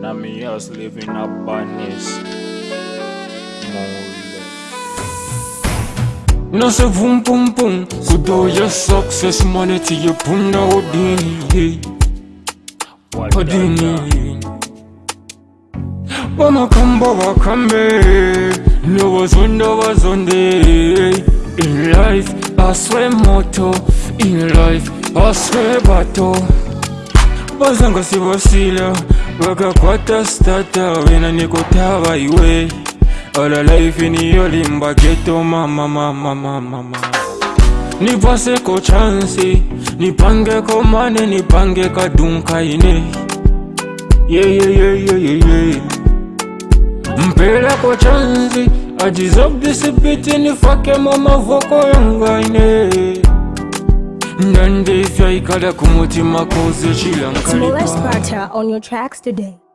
Now me house living a badness. Mole. No say boom boom boom Good all your success money to your puna odini What the hell? Odini Wamakamba wakambe No was under was on day In life I swear motto In life I swear battle Bazanga Waka kwata stata Wena nikutawa iwe. All life ni yoli mba geto mama mama mama mama. Nipase ko chansi Nipange ko mane nipange kadunka ine. Yeah yeah yeah yeah yeah yeah. Mpela ko chansi I deserve this bit nifake mama voko yanga ine Ifya kumutima koze It's Molest chilankalipa Barter on your tracks today.